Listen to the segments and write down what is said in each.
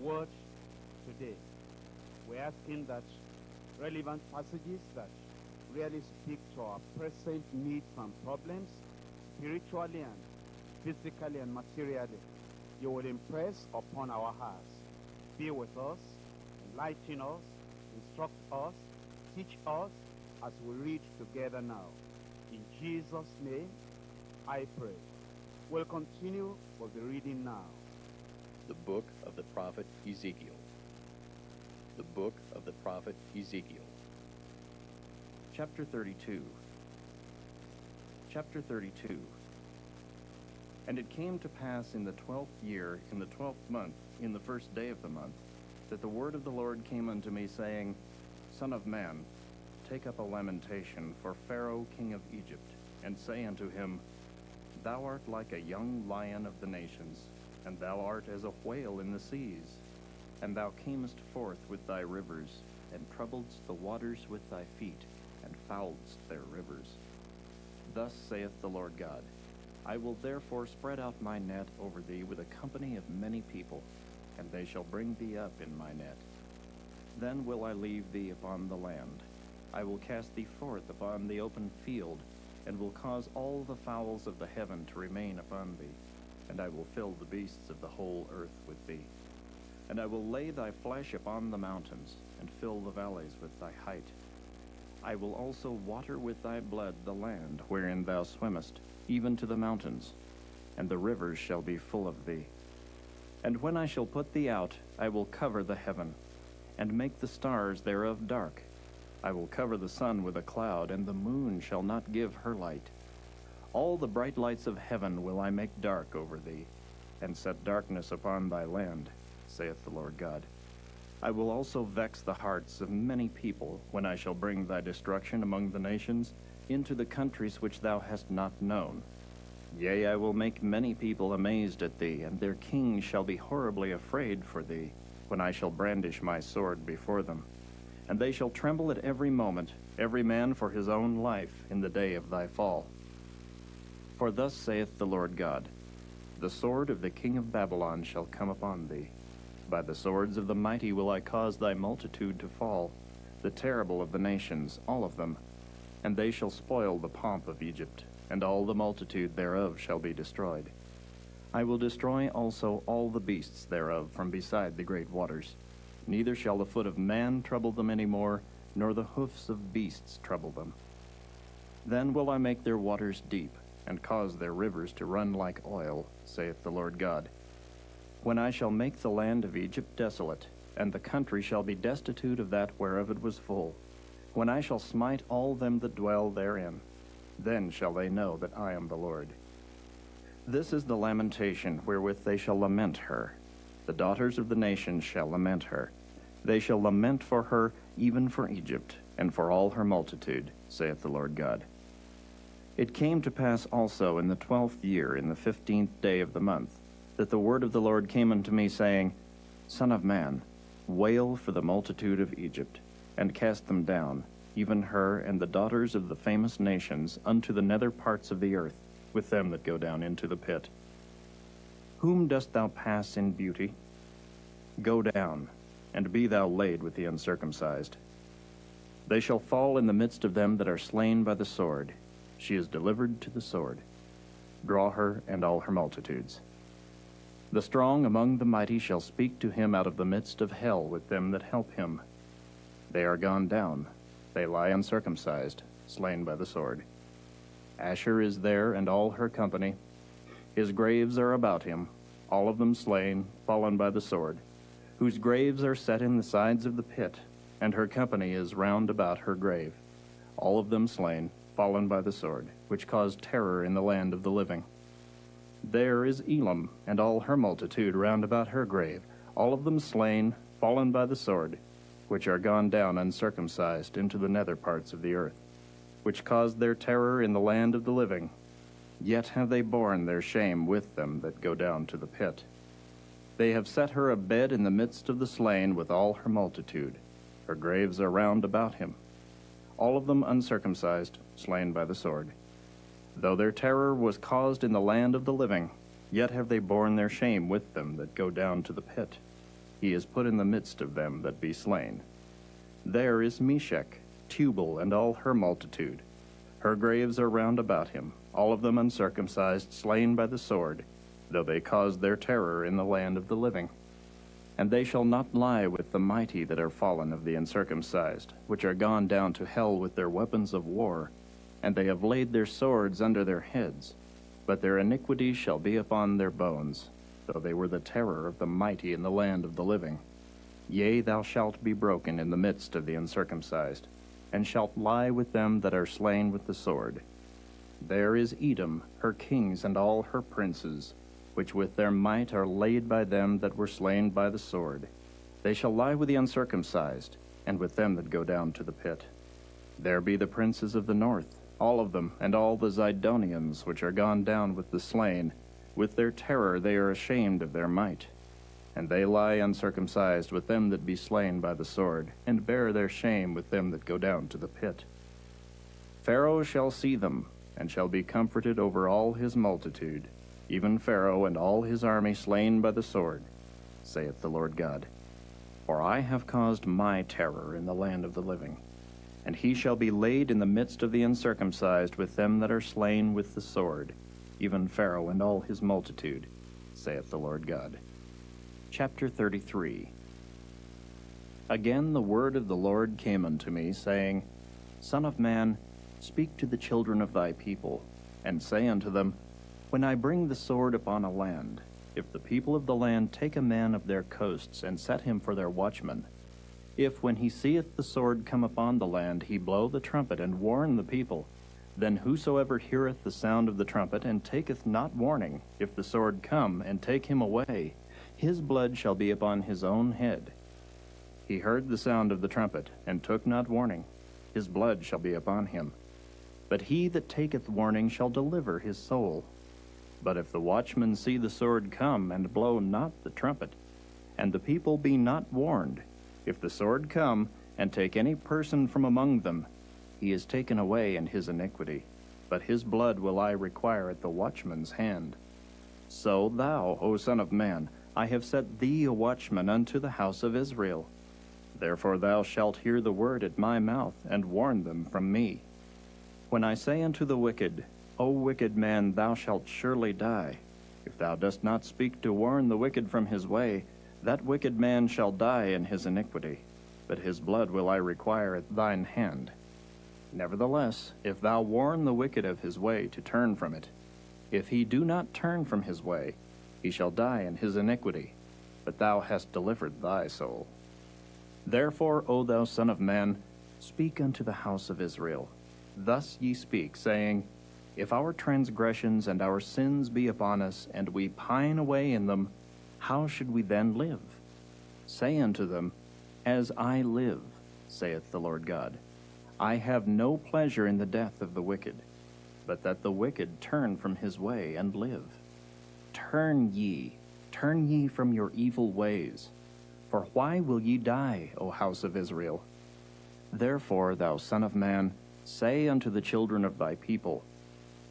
word today. We're asking that relevant passages that really speak to our present needs and problems, spiritually and physically and materially, you will impress upon our hearts. Be with us, enlighten us, instruct us, teach us as we read together now. In Jesus' name, I pray. We'll continue with the reading now. The book of the prophet Ezekiel. The book of the prophet Ezekiel. Chapter 32. Chapter 32. And it came to pass in the twelfth year, in the twelfth month, in the first day of the month, that the word of the Lord came unto me, saying, Son of man, take up a lamentation for Pharaoh king of Egypt, and say unto him, Thou art like a young lion of the nations, and thou art as a whale in the seas. And thou camest forth with thy rivers, and troubledst the waters with thy feet, and fouledst their rivers. Thus saith the Lord God, I will therefore spread out my net over thee with a company of many people, and they shall bring thee up in my net. Then will I leave thee upon the land. I will cast thee forth upon the open field, and will cause all the fowls of the heaven to remain upon thee, and I will fill the beasts of the whole earth with thee. And I will lay thy flesh upon the mountains, and fill the valleys with thy height. I will also water with thy blood the land wherein thou swimmest, even to the mountains, and the rivers shall be full of thee. And when I shall put thee out, I will cover the heaven, and make the stars thereof dark. I will cover the sun with a cloud, and the moon shall not give her light. All the bright lights of heaven will I make dark over thee, and set darkness upon thy land, saith the Lord God. I will also vex the hearts of many people when I shall bring thy destruction among the nations into the countries which thou hast not known. Yea, I will make many people amazed at thee, and their kings shall be horribly afraid for thee, when I shall brandish my sword before them. And they shall tremble at every moment, every man for his own life, in the day of thy fall. For thus saith the Lord God, The sword of the king of Babylon shall come upon thee. By the swords of the mighty will I cause thy multitude to fall, the terrible of the nations, all of them. And they shall spoil the pomp of Egypt, and all the multitude thereof shall be destroyed. I will destroy also all the beasts thereof from beside the great waters. Neither shall the foot of man trouble them any more, nor the hoofs of beasts trouble them. Then will I make their waters deep, and cause their rivers to run like oil, saith the Lord God. When I shall make the land of Egypt desolate, and the country shall be destitute of that whereof it was full, when I shall smite all them that dwell therein, then shall they know that I am the Lord. This is the lamentation wherewith they shall lament her. The daughters of the nations shall lament her. They shall lament for her, even for Egypt, and for all her multitude, saith the Lord God. It came to pass also in the twelfth year, in the fifteenth day of the month, that the word of the Lord came unto me, saying, Son of man, wail for the multitude of Egypt, and cast them down, even her and the daughters of the famous nations, unto the nether parts of the earth, with them that go down into the pit. Whom dost thou pass in beauty? Go down, and be thou laid with the uncircumcised. They shall fall in the midst of them that are slain by the sword. She is delivered to the sword. Draw her and all her multitudes. The strong among the mighty shall speak to him out of the midst of hell with them that help him. They are gone down. They lie uncircumcised, slain by the sword. Asshur is there and all her company. His graves are about him, all of them slain, fallen by the sword, whose graves are set in the sides of the pit, and her company is round about her grave, all of them slain, fallen by the sword, which caused terror in the land of the living. There is Elam and all her multitude round about her grave, all of them slain, fallen by the sword, which are gone down uncircumcised into the nether parts of the earth, which caused their terror in the land of the living. Yet have they borne their shame with them that go down to the pit. They have set her a bed in the midst of the slain with all her multitude. Her graves are round about him, all of them uncircumcised, slain by the sword. Though their terror was caused in the land of the living, yet have they borne their shame with them that go down to the pit. he is put in the midst of them that be slain. There is Meshech, Tubal, and all her multitude. Her graves are round about him, all of them uncircumcised, slain by the sword, though they caused their terror in the land of the living. And they shall not lie with the mighty that are fallen of the uncircumcised, which are gone down to hell with their weapons of war, and they have laid their swords under their heads. But their iniquity shall be upon their bones, though they were the terror of the mighty in the land of the living. Yea, thou shalt be broken in the midst of the uncircumcised, and shalt lie with them that are slain with the sword. There is Edom, her kings and all her princes, which with their might are laid by them that were slain by the sword. They shall lie with the uncircumcised, and with them that go down to the pit. There be the princes of the north, all of them, and all the Zidonians, which are gone down with the slain. With their terror they are ashamed of their might. And they lie uncircumcised with them that be slain by the sword, and bear their shame with them that go down to the pit. Pharaoh shall see them, and shall be comforted over all his multitude, even Pharaoh and all his army slain by the sword, saith the Lord God. For I have caused my terror in the land of the living. And he shall be laid in the midst of the uncircumcised with them that are slain with the sword, even Pharaoh and all his multitude, saith the Lord God. Chapter 33 Again the word of the Lord came unto me, saying, Son of man, speak to the children of thy people, and say unto them, When I bring the sword upon a land, if the people of the land take a man of their coasts, and set him for their watchman, if when he seeth the sword come upon the land, he blow the trumpet, and warn the people, then whosoever heareth the sound of the trumpet, and taketh not warning, if the sword come, and take him away, his blood shall be upon his own head. He heard the sound of the trumpet, and took not warning. His blood shall be upon him. But he that taketh warning shall deliver his soul. But if the watchman see the sword come, and blow not the trumpet, and the people be not warned, if the sword come, and take any person from among them, he is taken away in his iniquity. But his blood will I require at the watchman's hand. So thou, O Son of Man, I have set thee a watchman unto the house of Israel. Therefore thou shalt hear the word at my mouth, and warn them from me. When I say unto the wicked, O wicked man, thou shalt surely die, if thou dost not speak to warn the wicked from his way, that wicked man shall die in his iniquity, but his blood will I require at thine hand. Nevertheless, if thou warn the wicked of his way to turn from it, if he do not turn from his way, he shall die in his iniquity, but thou hast delivered thy soul. Therefore, O thou Son of Man, speak unto the house of Israel. Thus ye speak, saying, If our transgressions and our sins be upon us, and we pine away in them, how should we then live? Say unto them, As I live, saith the Lord God, I have no pleasure in the death of the wicked, but that the wicked turn from his way and live. Turn ye, turn ye from your evil ways. For why will ye die, O house of Israel? Therefore, thou Son of Man, say unto the children of thy people,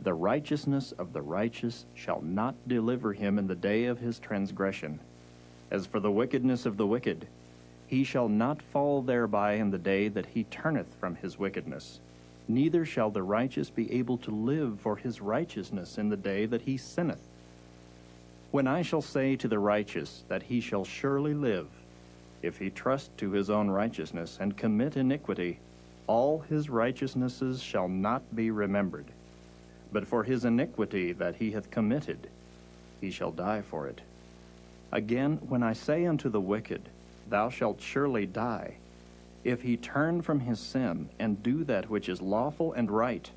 The righteousness of the righteous shall not deliver him in the day of his transgression. As for the wickedness of the wicked, he shall not fall thereby in the day that he turneth from his wickedness. Neither shall the righteous be able to live for his righteousness in the day that he sinneth. When I shall say to the righteous that he shall surely live, if he trust to his own righteousness and commit iniquity, all his righteousnesses shall not be remembered. But for his iniquity that he hath committed, he shall die for it. Again, when I say unto the wicked, Thou shalt surely die, if he turn from his sin and do that which is lawful and right,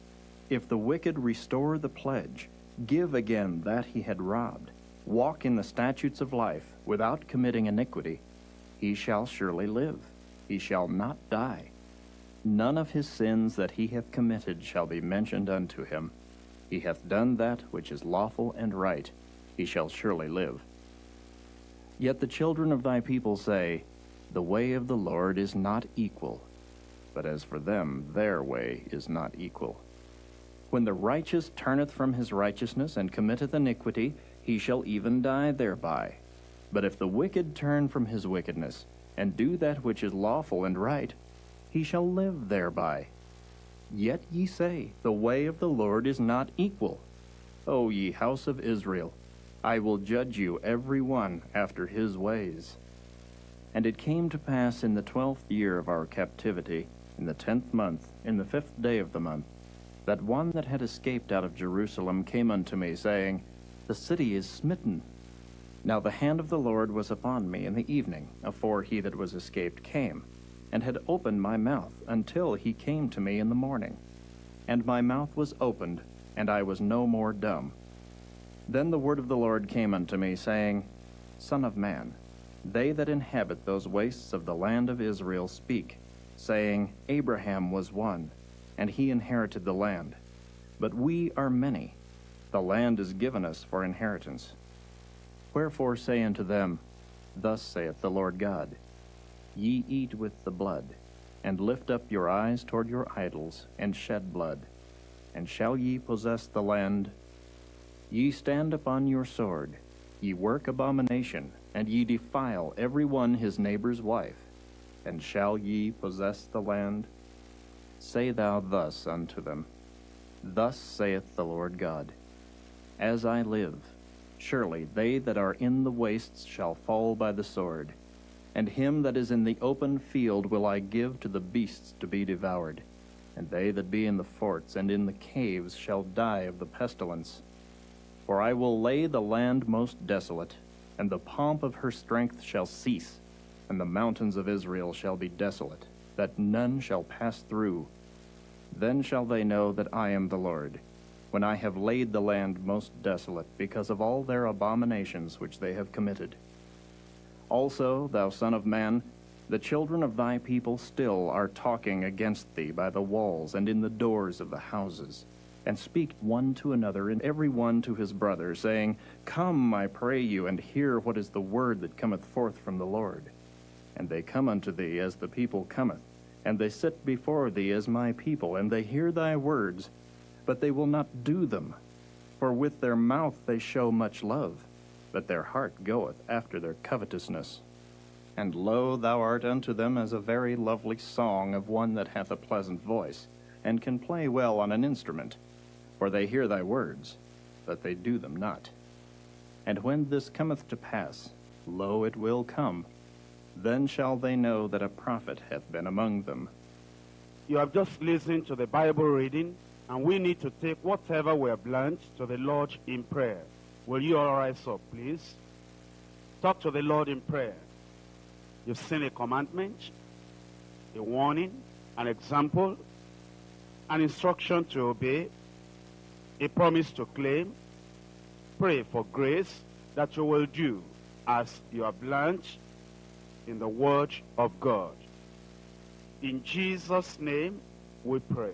if the wicked restore the pledge, give again that he had robbed, walk in the statutes of life without committing iniquity, he shall surely live, he shall not die. None of his sins that he hath committed shall be mentioned unto him. He hath done that which is lawful and right, he shall surely live. Yet the children of thy people say, The way of the Lord is not equal. But as for them, their way is not equal. When the righteous turneth from his righteousness and committeth iniquity, he shall even die thereby. But if the wicked turn from his wickedness, and do that which is lawful and right, he shall live thereby. Yet ye say, The way of the Lord is not equal. O ye house of Israel, I will judge you every one after his ways. And it came to pass in the twelfth year of our captivity, in the tenth month, in the fifth day of the month, that one that had escaped out of Jerusalem came unto me, saying, The city is smitten. Now the hand of the Lord was upon me in the evening, afore he that was escaped came, and had opened my mouth until he came to me in the morning. And my mouth was opened, and I was no more dumb. Then the word of the Lord came unto me, saying, Son of man, they that inhabit those wastes of the land of Israel speak, saying, Abraham was one, and he inherited the land. But we are many. The land is given us for inheritance. Wherefore say unto them, Thus saith the Lord God, Ye eat with the blood, and lift up your eyes toward your idols, and shed blood. And shall ye possess the land? Ye stand upon your sword, ye work abomination, and ye defile every one his neighbor's wife. And shall ye possess the land? Say thou thus unto them, Thus saith the Lord God, As I live, surely they that are in the wastes shall fall by the sword, and him that is in the open field will I give to the beasts to be devoured, and they that be in the forts and in the caves shall die of the pestilence. For I will lay the land most desolate, and the pomp of her strength shall cease, and the mountains of Israel shall be desolate, that none shall pass through. Then shall they know that I am the Lord, when I have laid the land most desolate, because of all their abominations which they have committed. Also, thou son of man, the children of thy people still are talking against thee by the walls and in the doors of the houses, and speak one to another, and every one to his brother, saying, Come, I pray you, and hear what is the word that cometh forth from the Lord. And they come unto thee as the people cometh, and they sit before thee as my people, and they hear thy words, but they will not do them. For with their mouth they show much love, but their heart goeth after their covetousness. And lo, thou art unto them as a very lovely song of one that hath a pleasant voice, and can play well on an instrument. For they hear thy words, but they do them not. And when this cometh to pass, lo, it will come, then shall they know that a prophet hath been among them. You have just listened to the Bible reading, and we need to take whatever we have learned to the Lord in prayer. Will you all rise up, please? Talk to the Lord in prayer. You've seen a commandment, a warning, an example, an instruction to obey, a promise to claim. Pray for grace that you will do as you have learned in the Word of God. In Jesus' name we pray.